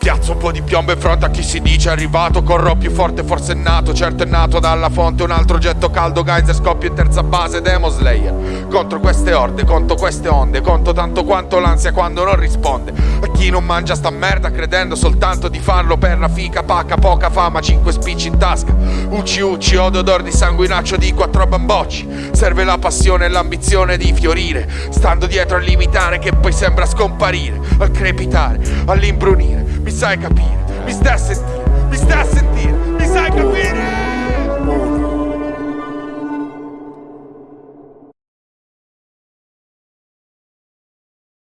Piazza un po' di piombo in fronte a chi si dice arrivato. Corro più forte, forse è nato Certo è nato dalla fonte. Un altro getto caldo, Geyser scoppio in terza base Demo Slayer. Contro queste orde, conto queste onde Conto tanto quanto l'ansia quando non risponde. A chi non mangia sta merda Credendo soltanto di farlo per la fica. Pacca, poca fama, cinque spicci in tasca. Ucci ucci, odo odor di sanguinaccio di quattro bambocci. Serve la passione e l'ambizione di fiorire. Stando dietro al limitare che poi sembra scomparire. Al crepitare, all'imbrunire mi sai capire, mi stai a sentire,